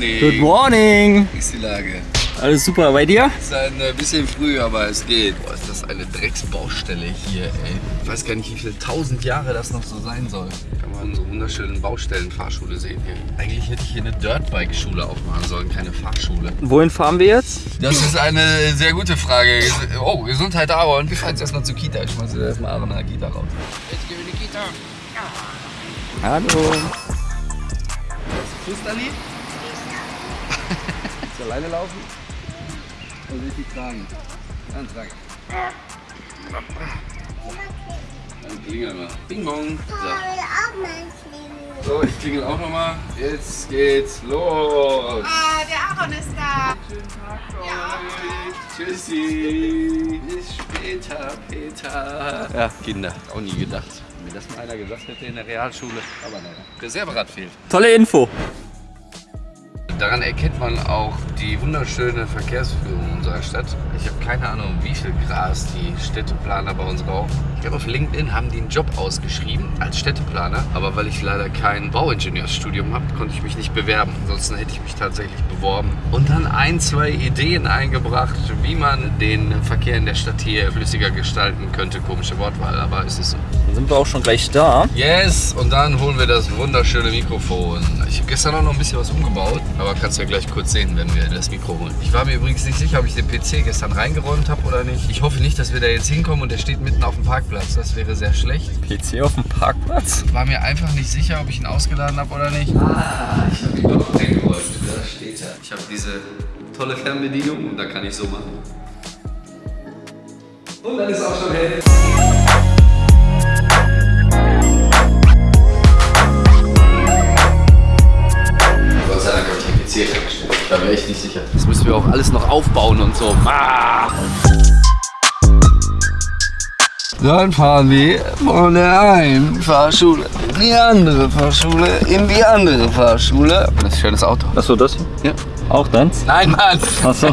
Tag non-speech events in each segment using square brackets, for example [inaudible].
morning. Good morning. Wie ist die Lage? Alles super bei dir? Es ist ein äh, bisschen früh, aber es geht. Boah, ist das eine Drecksbaustelle hier, ey. Ich weiß gar nicht, wie viele tausend Jahre das noch so sein soll. Kann man so wunderschönen Baustellenfahrschule sehen hier. Eigentlich hätte ich hier eine Dirtbike-Schule aufmachen sollen, keine Fahrschule. Wohin fahren wir jetzt? Das ist eine sehr gute Frage. Oh, Gesundheit Aaron. Wir fahren jetzt erstmal zur Kita. Ich schmeiße erstmal Aaron in der Kita raus. Jetzt gehen wir in die Kita. Hallo. Tschüss, Dali. Willst du alleine laufen? Oder will ich die tragen? Dann trage ich. Dann klingel mal. Bing bong. So. so, ich klingel auch nochmal. Jetzt geht's los. Ah, der Aaron ist da. Schönen Tag für euch. Tschüssi. Bis später, Peter. Ja, Kinder. Auch nie gedacht. Wenn mir das mal einer gesagt hätte in der Realschule. Aber naja. Reserverad fehlt. Tolle Info. Daran erkennt man auch die wunderschöne Verkehrsführung unserer Stadt. Ich habe keine Ahnung, wie viel Gras die Städteplaner bei uns rauchen. Ich glaube, auf LinkedIn haben die einen Job ausgeschrieben als Städteplaner. Aber weil ich leider kein Bauingenieursstudium habe, konnte ich mich nicht bewerben. Ansonsten hätte ich mich tatsächlich beworben. Und dann ein, zwei Ideen eingebracht, wie man den Verkehr in der Stadt hier flüssiger gestalten könnte. Komische Wortwahl, aber es ist so. Dann sind wir auch schon gleich da. Yes, und dann holen wir das wunderschöne Mikrofon. Ich habe gestern auch noch ein bisschen was umgebaut, aber kannst ja gleich kurz sehen, wenn wir das Mikro holen. Ich war mir übrigens nicht sicher, ob ich den PC gestern reingeräumt habe oder nicht. Ich hoffe nicht, dass wir da jetzt hinkommen und der steht mitten auf dem Parkplatz. Das wäre sehr schlecht. PC auf dem Parkplatz? War mir einfach nicht sicher, ob ich ihn ausgeladen habe oder nicht. Ah, ich habe ihn doch eingeräumt. Da steht er. Ich habe diese tolle Fernbedienung und da kann ich so machen. Und dann ist auch schon hell. Gott sei Dank habe ich den PC hergestellt. Da wäre ich nicht sicher. Das müssen wir auch alles noch aufbauen und so. Ah! Dann fahren wir von der einen Fahrschule in die andere Fahrschule, in die andere Fahrschule. Das ist ein schönes Auto. Achso, das hier? Ja. Auch deins? Nein, Mann! Achso.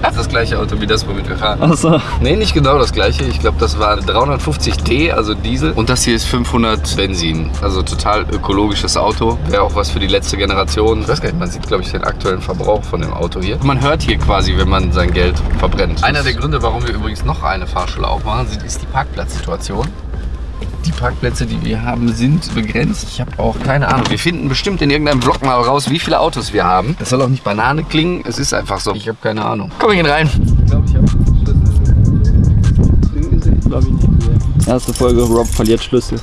Das ist das gleiche Auto wie das, womit wir fahren. Achso. Nee, nicht genau das gleiche. Ich glaube, das war 350D, also Diesel. Und das hier ist 500 Benzin. Also total ökologisches Auto. Wäre auch was für die letzte Generation. Ich weiß gar nicht, man sieht, glaube ich, den aktuellen Verbrauch von dem Auto hier. Man hört hier quasi, wenn man sein Geld verbrennt. Einer der Gründe, warum wir übrigens noch eine Fahrschule aufmachen, ist die Parkplatzsituation. Die Parkplätze, die wir haben, sind begrenzt. Ich habe auch keine Ahnung. Wir finden bestimmt in irgendeinem Blog mal raus, wie viele Autos wir haben. Das soll auch nicht Banane klingen. Es ist einfach so. Ich habe keine Ahnung. Komm, wir gehen rein. Ich glaube, ich habe Glaube ich nicht. Erste Folge, Rob verliert Schlüssel.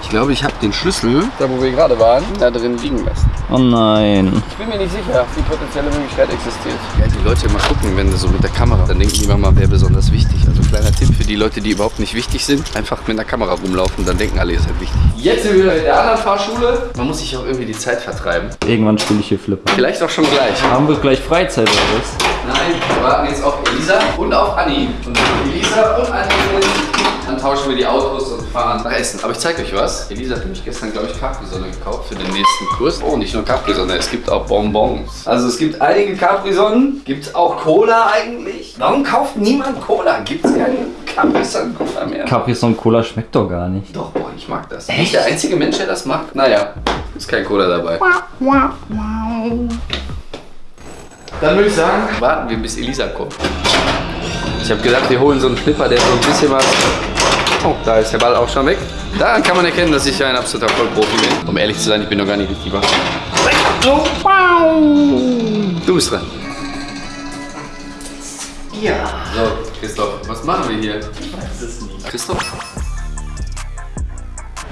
Ich glaube, ich habe den Schlüssel, da wo wir gerade waren, da drin liegen lassen. Oh nein. Ich bin mir nicht sicher, wie potenzielle Möglichkeit existiert. Ja, die Leute immer gucken, wenn sie so mit der Kamera, dann denken die immer mal, wer besonders wichtig. Also kleiner Tipp für die Leute, die überhaupt nicht wichtig sind, einfach mit der Kamera rumlaufen, dann denken alle, ihr seid wichtig. Jetzt sind wir wieder in der anderen Fahrschule. Man muss sich auch irgendwie die Zeit vertreiben. Irgendwann spiele ich hier Flipper. Vielleicht auch schon gleich. Haben wir gleich Freizeit oder was? Nein, wir warten jetzt auf Elisa und auf Anni. Und Elisa und Anni sind, tauschen wir die Autos und fahren nach Essen. Aber ich zeige euch was. Elisa hat nämlich gestern, glaube ich, Capri-Sonne gekauft für den nächsten Kurs. Oh, nicht nur Capri-Sonne, es gibt auch Bonbons. Also es gibt einige Capri-Sonnen, gibt es auch Cola eigentlich. Warum kauft niemand Cola? Gibt es keine Capri-Sonne-Cola mehr? Capri Son Cola schmeckt doch gar nicht. Doch, boah, ich mag das. Nicht der einzige Mensch, der das mag? Naja, ist kein Cola dabei. Dann würde ich sagen, warten wir, bis Elisa kommt. Ich habe gedacht, wir holen so einen Flipper, der so ein bisschen was... Oh, da ist der Ball auch schon weg. Daran kann man erkennen, dass ich ein absoluter Vollprofi bin. Um ehrlich zu sein, ich bin noch gar nicht richtig wach. Du bist dran. Ja. So, Christoph, was machen wir hier? Ich weiß es nicht. Christoph?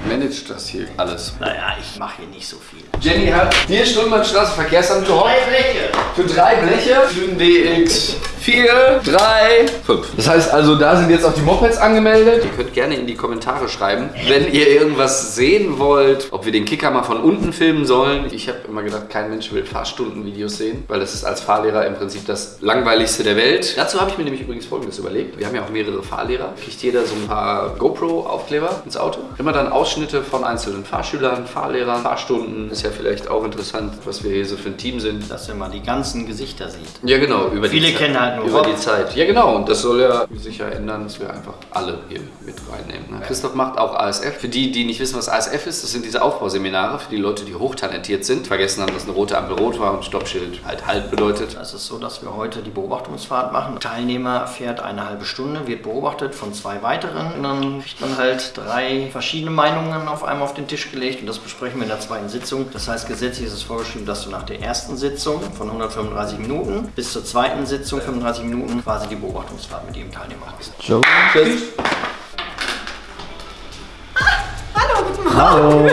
Managt das hier alles. Naja, ich mache hier nicht so viel. Jenny hat hier Stuhlmannstraße Verkehrsamt gehofft. Bleche! Für drei Bleche, für den DX 4, 3, 5. Das heißt also, da sind jetzt auch die Mopeds angemeldet. Ihr könnt gerne in die Kommentare schreiben, wenn ihr irgendwas sehen wollt, ob wir den Kicker mal von unten filmen sollen. Ich habe immer gedacht, kein Mensch will Fahrstundenvideos sehen, weil das ist als Fahrlehrer im Prinzip das langweiligste der Welt. Dazu habe ich mir nämlich übrigens Folgendes überlegt. Wir haben ja auch mehrere Fahrlehrer. Kriegt jeder so ein paar GoPro-Aufkleber ins Auto. Immer dann Ausschnitte von einzelnen Fahrschülern, Fahrlehrern, Fahrstunden. Ist ja vielleicht auch interessant, was wir hier so für ein Team sind. Dass man mal die ganzen Gesichter sieht. Ja genau, über Viele die kennen halt nur über die Zeit. Ja genau, und das soll ja sich ja ändern, dass wir einfach alle hier mit reinnehmen. Ne? Christoph macht auch ASF. Für die, die nicht wissen, was ASF ist, das sind diese Aufbauseminare für die Leute, die hochtalentiert sind. Vergessen haben, dass eine rote Ampel rot war und Stoppschild halt halt bedeutet. Es ist so, dass wir heute die Beobachtungsfahrt machen. Teilnehmer fährt eine halbe Stunde, wird beobachtet von zwei weiteren. Und dann kriegt man halt drei verschiedene Meinungen auf einmal auf den Tisch gelegt und das besprechen wir in der zweiten Sitzung. Das heißt, gesetzlich ist es vorgeschrieben, dass du nach der ersten Sitzung von 135 Minuten bis zur zweiten Sitzung 35 Minuten quasi die Beobachtungsfahrt mit jedem Teilnehmer machst. Joe. Tschüss. Hallo.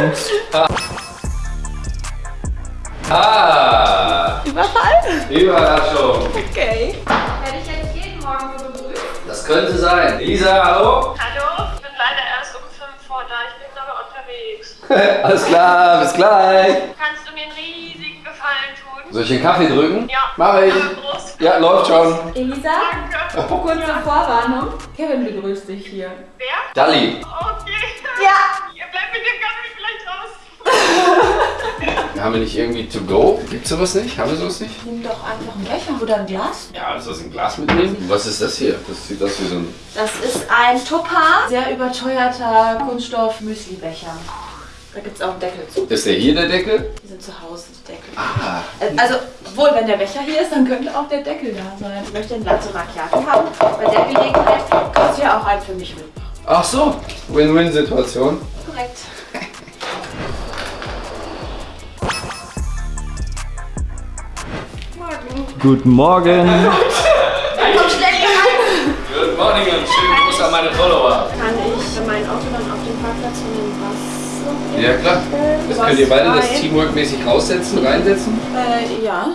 Ah! Überfall? Überraschung. Okay. Werde ich jetzt jeden Morgen so begrüßt? Das könnte sein. Lisa, hallo? Hallo, ich bin leider erst um 5 vor da, ich bin aber unterwegs. [laughs] Alles klar, bis gleich. Kannst du mir einen Gefallen tun? Soll ich den Kaffee drücken? Ja. Mach ich. Prost. Ja, läuft schon. Elisa, Danke. kurze Vorwarnung. Kevin begrüßt dich hier. Wer? Dalli. Okay. Ja. Ihr bleibt mit dem Kaffee vielleicht raus. [laughs] Haben wir nicht irgendwie to go? Gibt's sowas nicht? Haben wir sowas nicht? Nimm doch einfach einen Becher oder ein Glas. Ja, ist das ein Glas mitnehmen? Was ist das hier? Das sieht aus wie so ein. Das ist ein Topaz, sehr überteuerter Kunststoff-Müsli-Becher. Da gibt es auch einen Deckel zu. Ist der hier der Deckel? Die sind zu Hause, die Deckel. Ah. Äh, Also, wohl, wenn der Becher hier ist, dann könnte auch der Deckel da sein. Ich möchte einen Latte Macchiato haben. Bei der Gelegenheit kannst du ja auch einen für mich mitbringen. Ach so. Win-Win-Situation. Korrekt. Guten Morgen. Komm schnell hier rein! Good morning und schönen Gruß an meine Follower. Kann ich mein Auto dann auf den Parkplatz von dem Wasser? Ja, klar. Das könnt ihr beide das Teamwork-mäßig raussetzen, reinsetzen. Äh, ja.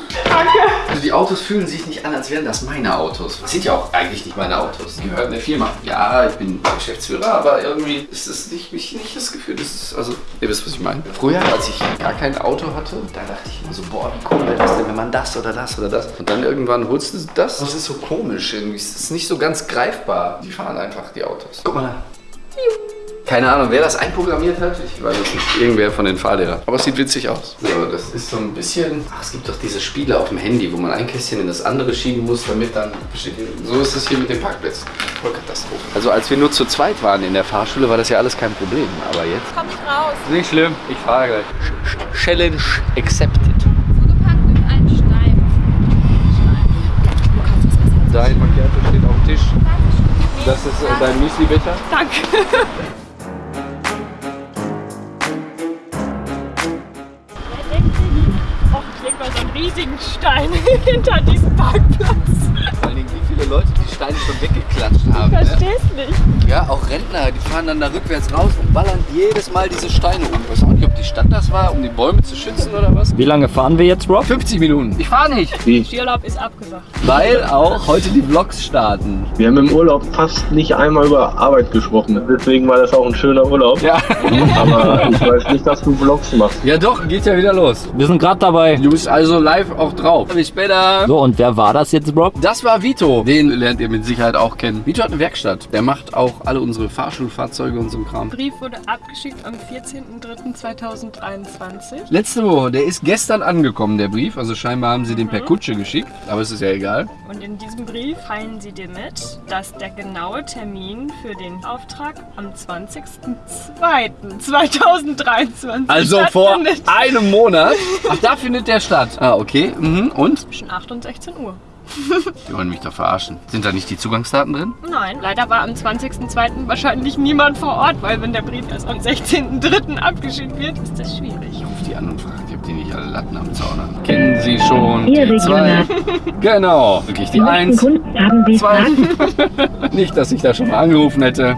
Also die Autos fühlen sich nicht an, als wären das meine Autos. Das sind ja auch eigentlich nicht meine Autos. Die gehören der Firma. Ja, ich bin Geschäftsführer, aber irgendwie ist es nicht, nicht, nicht das Gefühl, das ist, also, ihr wisst, was ich meine. Früher, als ich gar kein Auto hatte, da dachte ich immer so, boah, wie cool wäre das denn, wenn man das oder das oder das. Und dann irgendwann holst du das. Das ist so komisch irgendwie. Es ist nicht so ganz greifbar. Die fahren einfach, die Autos. Guck mal da. Keine Ahnung, wer das einprogrammiert hat. Ich weiß es nicht. Irgendwer von den Fahrlehrern. Aber es sieht witzig aus. So, das ist so ein bisschen. Ach, es gibt doch diese Spiele auf dem Handy, wo man ein Kästchen in das andere schieben muss, damit dann. So ist es hier mit den Parkplätzen. Voll Katastrophe. Also, als wir nur zu zweit waren in der Fahrschule, war das ja alles kein Problem. Aber jetzt. Komm nicht raus. Nicht schlimm, ich fahre gleich. Challenge accepted. Zugepackt mit einem Stein. Dein Macchiato steht auf dem Tisch. Das ist äh, dein Müsli-Becher. Er [laughs] riesigen Stein [laughs] hinter diesem Parkplatz. Wie viele Leute die Steine schon weggeklatscht haben. Ne? Verstehst nicht? Ja, auch Rentner, die fahren dann da rückwärts raus und ballern jedes Mal diese Steine um. Ich weiß auch nicht, ob die Stadt das war, um die Bäume zu schützen oder was. Wie lange fahren wir jetzt, Rob? 50 Minuten. Ich fahre nicht. Skiurlaub ist abgesagt. Weil auch heute die Vlogs starten. Wir haben im Urlaub fast nicht einmal über Arbeit gesprochen. Deswegen war das auch ein schöner Urlaub. Ja. Aber ich weiß nicht, dass du Vlogs machst. Ja doch, geht ja wieder los. Wir sind gerade dabei. Du bist also live auch drauf. Bis später. So, und wer war das jetzt, Rob? Das war Vito. Den lernt ihr mit Sicherheit auch kennen. Vito hat eine Werkstatt. Der macht auch alle unsere Fahrschulfahrzeuge und so ein Kram. Brief wurde abgeschickt am 14.03.2023. Letzte Woche, der ist gestern angekommen, der Brief. Also scheinbar haben sie den per Kutsche geschickt. Aber es ist ja egal. Und in diesem Brief teilen sie dir mit, dass der genaue Termin für den Auftrag am 20.02.2023 Also vor einem Monat. Ach, da findet der statt. Ah, okay. Mhm. Und? Zwischen 8 und 16 Uhr. [laughs] Die wollen mich doch verarschen. Sind da nicht die Zugangsdaten drin? Nein, leider war am 20.02. wahrscheinlich niemand vor Ort, weil wenn der Brief erst am 16.03. abgeschickt wird, ist das schwierig. Ich die an und frage, ob die nicht alle Latten am Zaun haben. Kennen Sie schon die zwei? Genau. Wirklich die eins. Zwei. [laughs] Nicht, dass ich da schon mal angerufen hätte.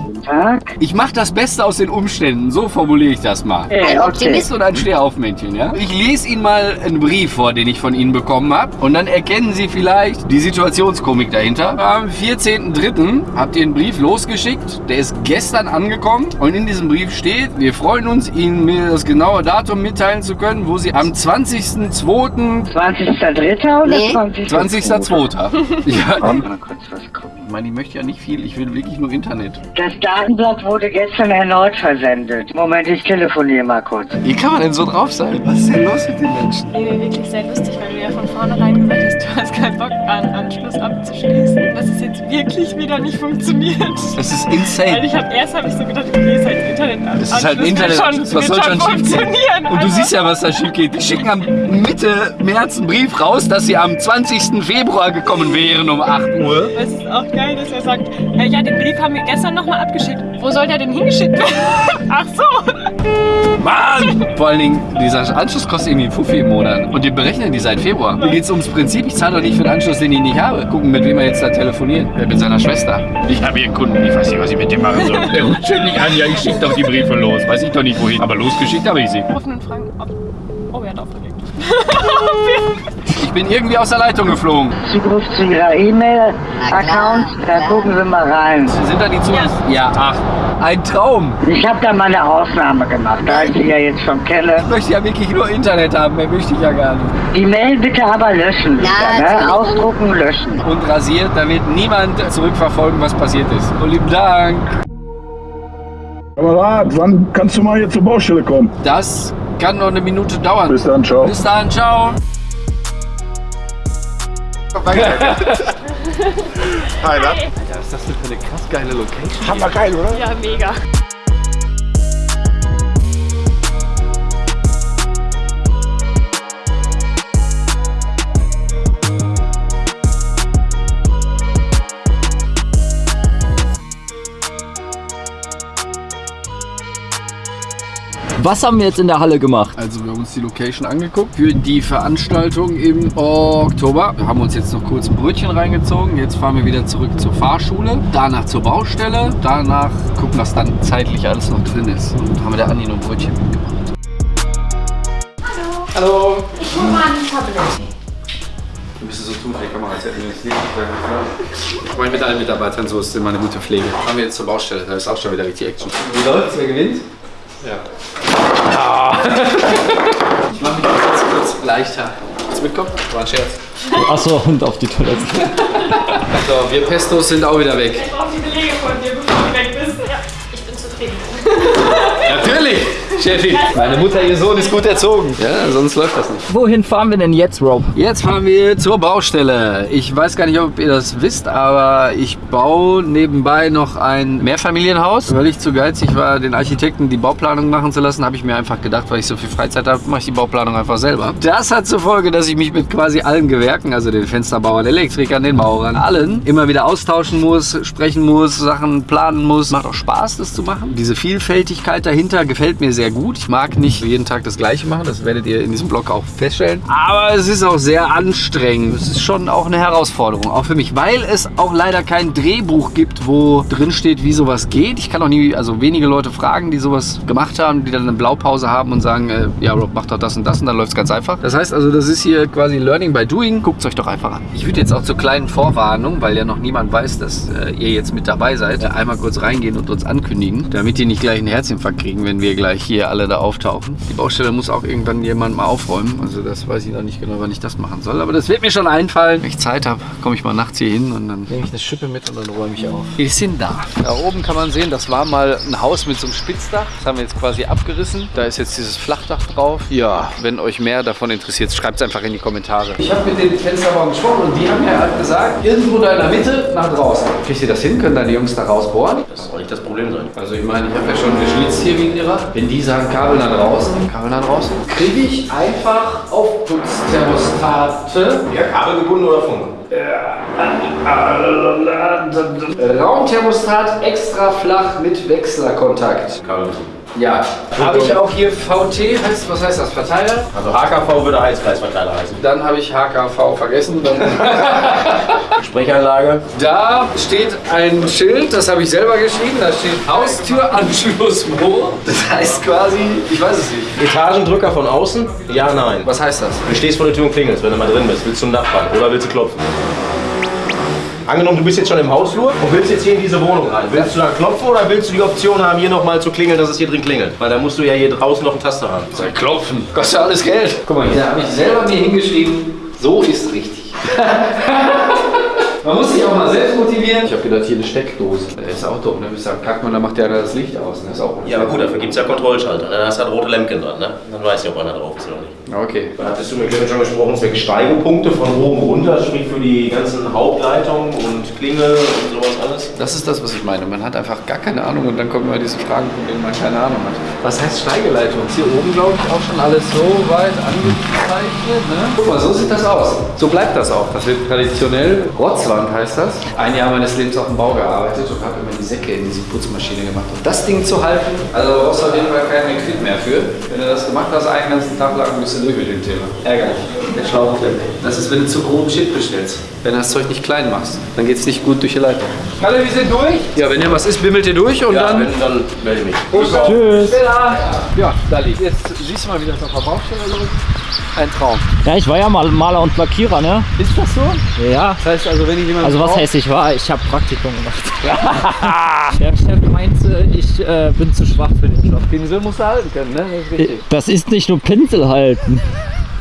Ich mache das Beste aus den Umständen. So formuliere ich das mal. Ein Optimist und ein Stehaufmännchen, ja? Ich lese Ihnen mal einen Brief vor, den ich von Ihnen bekommen habe. Und dann erkennen Sie vielleicht die Situationskomik dahinter. Am 14.03. habt ihr einen Brief losgeschickt. Der ist gestern angekommen. Und in diesem Brief steht, wir freuen uns, Ihnen mir das genaue Datum mitteilen zu können, wo Sie am 20.02. 20.03. oder 20.02.? 20.02. Ja, Mal kurz was gucken. meine, ich möchte ja nicht viel, ich will wirklich nur Internet. Das Datenblatt wurde gestern erneut versendet. Moment, ich telefoniere mal kurz. Wie kann man denn so drauf sein? Was ist denn los mit den Menschen? Nee, nee, wirklich sehr lustig, weil du ja von vornherein gesagt hast, du hast keinen Bock an Anschluss abzuschließen. Dass es jetzt wirklich wieder nicht funktioniert. Das ist Weil insane. ich hab erst habe ich so gedacht, okay, ist halt Internet an. Das ist halt ein Internet, was soll schon schief gehen? Und du siehst ja, was da schief geht. Die schicken am Mitte März einen Brief raus, dass sie am 20. Februar gekommen wären um 8 Uhr. Es ist auch geil, dass er sagt, äh, ja, den Brief haben wir gestern nochmal abgeschickt. Wo soll der denn hingeschickt werden? [laughs] Ach so. Mann! Vor allen Dingen, dieser Anschluss kostet irgendwie einen Fuffi im Monat. Und die berechnen die seit Februar. Mir geht's ums Prinzip. Ich zahle doch nicht für den Anschluss, den ich nicht habe. Gucken, mit wem er jetzt da telefoniert. Wer mit seiner Schwester. Ich habe hier einen Kunden, ich weiß nicht, was ich mit dem machen soll. Der ruft ständig an, ja, ich schicke doch die Briefe los. Weiß ich doch nicht wohin. Aber losgeschickt habe ich sie. Rufen und fragen, ob... Oh, er hat aufgelegt. [laughs] [laughs] Ich bin irgendwie aus der Leitung geflogen. Zugriff zu Ihrer E-Mail-Account, da gucken Sie mal rein. Sind da die zu? Ja. Ach, ein Traum. Ich habe da mal eine Ausnahme gemacht, da ich Sie ja jetzt schon kenne. Ich möchte ja wirklich nur Internet haben. Mehr möchte ich ja gar nicht. Die Mail bitte aber löschen wieder, ne? Ausdrucken, löschen. Und rasiert, damit niemand zurückverfolgen, was passiert ist. Und lieben Dank. Kamerad, wann kannst du mal hier zur Baustelle kommen? Das kann noch eine Minute dauern. Bis dann, ciao. Bis dann, ciao. [laughs] Hi, da. Was ist das denn für eine krass geile Location? Hammergeil, oder? Ja, mega. Was haben wir jetzt in der Halle gemacht? Also wir haben uns die Location angeguckt für die Veranstaltung im Oktober. Wir haben uns jetzt noch kurz ein Brötchen reingezogen. Jetzt fahren wir wieder zurück zur Fahrschule, danach zur Baustelle, danach gucken, was dann zeitlich alles noch drin ist. Und haben wir der Andi noch ein Brötchen mitgebracht. Hallo. Ich hole mal ein Tablet. Wir müssen so tun, die Kamera, als hätten wir uns nicht Ich meine, mit allen Mitarbeitern so ist immer eine gute Pflege. Fahren wir jetzt zur Baustelle, da ist auch schon wieder richtig Action. Wie läuft's? Wer gewinnt? Ja. Ich mache mich jetzt kurz leichter. Willst du mitkommen? War ein Scherz. Achso, und auf die Toilette. So, wir Pestos sind auch wieder weg. Ich brauche die Belege von dir, bevor du weg bist. Ja, ich bin zufrieden. Natürlich, Chefi. Meine Mutter, ihr Sohn ist gut erzogen. Ja, sonst läuft das nicht. Wohin fahren wir denn jetzt, Rob? Jetzt fahren wir zur Baustelle. Ich weiß gar nicht, ob ihr das wisst, aber ich baue nebenbei noch ein Mehrfamilienhaus. Weil ich zu geizig war, den Architekten die Bauplanung machen zu lassen, habe ich mir einfach gedacht, weil ich so viel Freizeit habe, mache ich die Bauplanung einfach selber. Das hat zur Folge, dass ich mich mit quasi allen Gewerken, also den Fensterbauern, Elektrikern, den Maurern, allen, immer wieder austauschen muss, sprechen muss, Sachen planen muss. Macht auch Spaß, das zu machen. Diese Vielfältigkeit dahinter gefällt mir sehr gut. Ich mag nicht jeden Tag das Gleiche machen, das werdet ihr in diesem Blog auch feststellen. Aber es ist auch sehr anstrengend. Es ist schon auch eine Herausforderung, auch für mich, weil es auch leider kein Drehbuch gibt, wo drin steht, wie sowas geht. Ich kann auch nie, also wenige Leute fragen, die sowas gemacht haben, die dann eine Blaupause haben und sagen, äh, ja, Rob, mach doch das und das und dann läuft es ganz einfach. Das heißt also, das ist hier quasi Learning by Doing. Guckt es euch doch einfach an. Ich würde jetzt auch zur kleinen Vorwarnung, weil ja noch niemand weiß, dass äh, ihr jetzt mit dabei seid, äh, einmal kurz reingehen und uns ankündigen, damit die nicht gleich einen Herzinfarkt kriegen, wenn wir gleich hier alle da auftauchen. Die Baustelle muss auch irgendwann jemand mal aufräumen. Also das weiß ich noch nicht genau, wann ich das machen soll. Aber das wird mir schon einfallen. Wenn ich Zeit habe, komme ich mal nachts hier hin und dann nehme ich eine Schippe mit und dann räume ich auf. Wir sind da. Da oben kann man sehen, das war mal ein Haus mit so einem Spitzdach. Das haben wir jetzt quasi abgerissen. Da ist jetzt dieses Flachdach drauf. Ja, wenn euch mehr davon interessiert, schreibt es einfach in die Kommentare. Ich habe mit den Fensterbauern gesprochen und die haben mir halt gesagt, irgendwo da in der Mitte nach draußen. Kriegt ihr das hin? Können deine Jungs da rausbohren? Das soll nicht das Problem sein. Also ich meine, ich habe ja schon geschwitzt hier wie ein Irrer. Wenn die sagen Kabel nach draußen, Kabel nach draußen, kriege ich einfach Aufputzthermostate. Ja, kabelgebunden oder Funk? Raumthermostat extra flach mit Wechslerkontakt. Kabelgebunden. Ja. Habe ich auch hier VT, heißt, was heißt das? Verteiler? Also HKV würde Heizkreisverteiler heißen. Dann habe ich HKV vergessen. Dann [laughs] Sprechanlage. da steht ein Schild, das habe ich selber geschrieben. Da steht Haustüranschlussrohr. Das heißt quasi, ich weiß es nicht. Etagendrücker von außen? Ja, nein. Was heißt das? Du stehst vor der Tür und klingelst, wenn du mal drin bist. Willst du zum Nachbarn oder willst du klopfen? Angenommen, du bist jetzt schon im Hausflur und willst jetzt hier in diese Wohnung rein. Willst du dann klopfen oder willst du die Option haben, hier nochmal zu klingeln, dass es hier drin klingelt? Weil da musst du ja hier draußen noch eine Taste haben. Soll klopfen. Kostet alles Geld. Guck mal, hier habe ich selber mir hingeschrieben, so ist richtig. [laughs] Man muss sich auch mal selbst motivieren. Ich habe gedacht, hier eine Steckdose. Der ist auch dumm. Ne? Ich sag, kack mal, dann macht der das Licht aus. Ne? Ist auch Ja, aber gut, dafür gibt es ja Kontrollschalter. ne? Da hast du halt rote Lämpchen dran, ne? Dann weiß ich, ob einer drauf ist oder nicht. Okay. Dann hattest du mit Clemens schon gesprochen, zwecks Steigepunkte von oben runter, sprich für die ganzen Hauptleitungen und Klingel und sowas alles. Das ist das, was ich meine. Man hat einfach gar keine Ahnung und dann kommen immer diese Fragen, von denen man keine Ahnung hat. Was heißt Steigeleitung? Ist hier oben, glaube ich, auch schon alles so weit angezeichnet. Ne? Guck mal, so sieht das aus. So bleibt das auch. Das wird traditionell. Rotzwand heißt das. Ein Jahr meines Lebens auf dem Bau gearbeitet und habe immer die Säcke in diese Putzmaschine gemacht. Und das Ding zu halten, also da brauchst du auf jeden Fall keinen Quid mehr für. Wenn du das gemacht hast, einen ganzen Tag lang bist du durch mit dem Thema. Ärgerlich. Der Schlauch klemmt. Das ist, wenn du zu groben Shit bestellst. Wenn du das Zeug nicht klein machst, dann geht es nicht gut durch die Leitung. Hallo, wir sind durch. Ja, wenn ihr was ist, bimmelt ihr durch und Ja, dann... wenn, dann melde ich mich. Tschüss. Ja, da liegt. Jetzt siehst du mal, wie das auf der Baustelle läuft. Ein Traum. Ja, ich war ja mal Maler und Lackierer, ne? Ist das so? Ja. Das heißt also, wenn ich jemanden Also was brauche- heißt ich war? Ich habe Praktikum gemacht. [laughs] Der Chef meinte, ich äh, bin zu schwach für den Job. Pinsel musst du halten können, ne? Das ist. Das ist nicht nur Pinsel halten.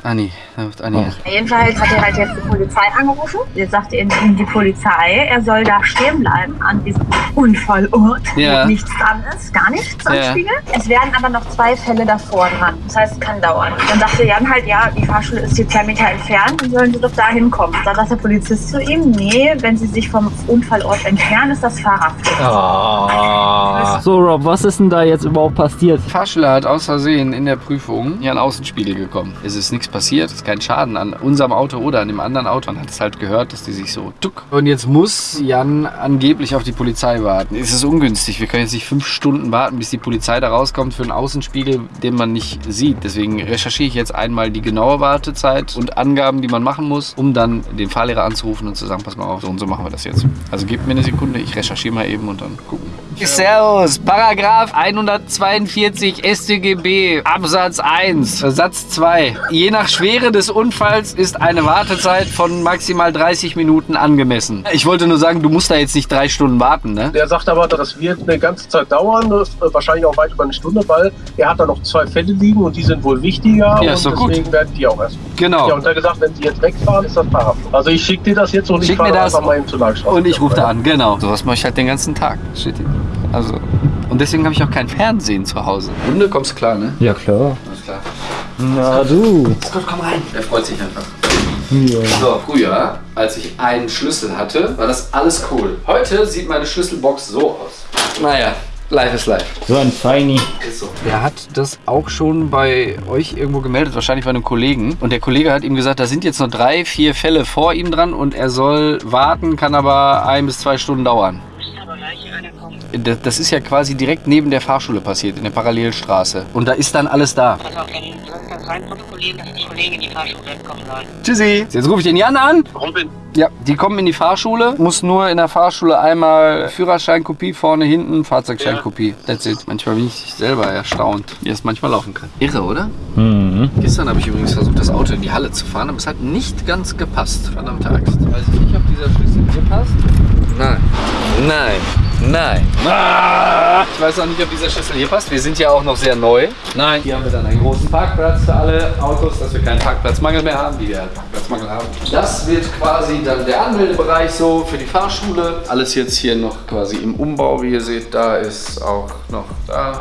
Anni, da ruft Anni. Jedenfalls hat er halt jetzt die Polizei angerufen. Jetzt sagte ihm die Polizei, er soll da stehen bleiben an diesem Unfallort, Ja. wo nichts dran ist, gar nichts am Ja. Spiegel. Es werden aber noch zwei Fälle davor dran. Das heißt, es kann dauern. Dann sagte Jan halt, ja, die Fahrschule ist hier zwei Meter entfernt, dann sollen sie doch da hinkommen. Dann sagt der Polizist zu ihm, nee, wenn sie sich vom Unfallort entfernen, ist das Fahrerpflicht. Ah. So Rob, was ist denn da jetzt überhaupt passiert? Der Fahrschüler hat aus Versehen in der Prüfung hier an Außenspiegel gekommen. Es ist nichts passiert, es ist kein Schaden an unserem Auto oder an dem anderen Auto. Man hat es halt gehört, dass die sich so tuck. Und jetzt muss Jan angeblich auf die Polizei warten. Es ist ungünstig. Wir können jetzt nicht fünf Stunden warten, bis die Polizei da rauskommt für einen Außenspiegel, den man nicht sieht. Deswegen recherchiere ich jetzt einmal die genaue Wartezeit und Angaben, die man machen muss, um dann den Fahrlehrer anzurufen und zu sagen, pass mal auf, so und so machen wir das jetzt. Also gebt mir eine Sekunde, ich recherchiere mal eben und dann gucken. Servus, Paragraph 142 StGB, Absatz 1, Satz 2. Je nach Schwere des Unfalls ist eine Wartezeit von maximal 30 Minuten angemessen. Ich wollte nur sagen, du musst da jetzt nicht drei Stunden warten, ne? Der sagt aber, das wird eine ganze Zeit dauern, ist wahrscheinlich auch weit über eine Stunde, weil er hat da noch zwei Fälle liegen und die sind wohl wichtiger Ja, und ist doch gut. deswegen werden die auch erst. Genau. Ja, und er hat gesagt, wenn sie jetzt wegfahren, ist das Fahrradflug. Also ich schicke dir das jetzt und ich Schick mir fahre das einfach mal eben zur Langstraße. und ich rufe da an, genau. Sowas mache ich halt den ganzen Tag. Shit. Also. Und deswegen habe ich auch kein Fernsehen zu Hause. Hunde, kommst du klar, ne? Ja klar. Alles klar. Na du. Gott, komm rein. Er freut sich einfach. Ja. So, früher, als ich einen Schlüssel hatte, war das alles cool. Heute sieht meine Schlüsselbox so aus. Naja, live ist live. So ein Feini. Ist so. Er hat das auch schon bei euch irgendwo gemeldet, wahrscheinlich bei einem Kollegen. Und der Kollege hat ihm gesagt, da sind jetzt noch drei, vier Fälle vor ihm dran und er soll warten, kann aber ein bis zwei Stunden dauern. Das- Das ist ja quasi direkt neben der Fahrschule passiert, in der Parallelstraße. Und da ist dann alles da. Pass auf, dann soll das rein protokollieren, dass die Kollegen in die Fahrschule kommen sollen. Tschüssi. Jetzt rufe ich den Jan an. Robin, Ja, die kommen in die Fahrschule. Muss nur in der Fahrschule einmal Führerscheinkopie, vorne, hinten, Fahrzeugscheinkopie. That's it. Manchmal bin ich selber erstaunt, wie es manchmal laufen kann. Irre, oder? Mhm. Gestern habe ich übrigens versucht, das Auto in die Halle zu fahren, aber es hat nicht ganz gepasst. Verdammt Axt. Weiß ich nicht, ob dieser Schlüssel hier passt. Nein. Nein. Nein. Ah! Ich weiß auch nicht, ob dieser Schlüssel hier passt. Wir sind ja auch noch sehr neu. Nein. Hier haben wir dann einen großen Parkplatz für alle Autos, dass wir keinen Parkplatzmangel mehr haben, wie wir halt Parkplatzmangel haben. Das wird quasi dann der Anmeldebereich so für die Fahrschule. Alles jetzt hier noch quasi im Umbau, wie ihr seht. Da ist auch noch da.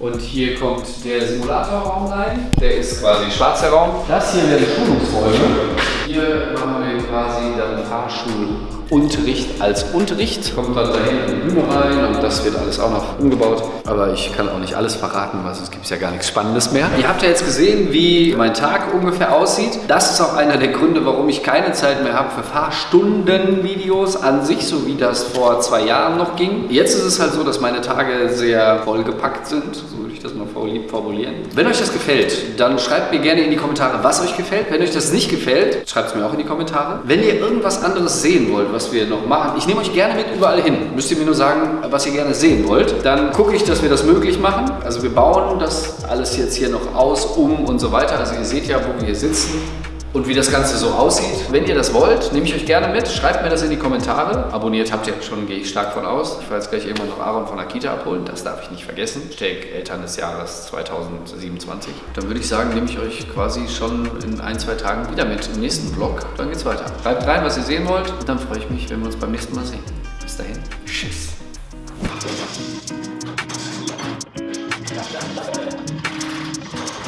Und hier kommt der Simulatorraum rein. Der ist quasi schwarzer Raum. Das hier wäre die Schulungsräume. Hier machen wir quasi dann Fahrschulunterricht als Unterricht. Kommt dann dahin in die Bühne rein und das wird alles auch noch umgebaut. Aber ich kann auch nicht alles verraten, weil sonst gibt es ja gar nichts Spannendes mehr. Ihr habt ja jetzt gesehen, wie mein Tag ungefähr aussieht. Das ist auch einer der Gründe, warum ich keine Zeit mehr habe für Fahrstunden-Videos an sich, so wie das vor zwei Jahren noch ging. Jetzt ist es halt so, dass meine Tage sehr vollgepackt sind, so würde ich das mal vorlieb formulieren. Wenn euch das gefällt, dann schreibt mir gerne in die Kommentare, was euch gefällt. Wenn euch das nicht gefällt, schreibt es mir auch in die Kommentare. Wenn ihr irgendwas anderes sehen wollt, was wir noch machen, ich nehme euch gerne mit überall hin. Müsst ihr mir nur sagen, was ihr gerne sehen wollt. Dann gucke ich, dass wir das möglich machen. Also wir bauen das alles jetzt hier noch aus, um und so weiter. Also ihr seht ja, wo wir hier sitzen und wie das Ganze so aussieht. Wenn ihr das wollt, nehme ich euch gerne mit. Schreibt mir das in die Kommentare. Abonniert habt ihr schon, gehe ich stark von aus. Ich werde jetzt gleich irgendwann noch Aaron von Akita abholen. Das darf ich nicht vergessen. Steck Eltern des Jahres 2027. Dann würde ich sagen, nehme ich euch quasi schon in ein, zwei Tagen wieder mit im nächsten Vlog. Dann geht's weiter. Schreibt rein, was ihr sehen wollt. Und dann freue ich mich, wenn wir uns beim nächsten Mal sehen. Bis dahin. Tschüss.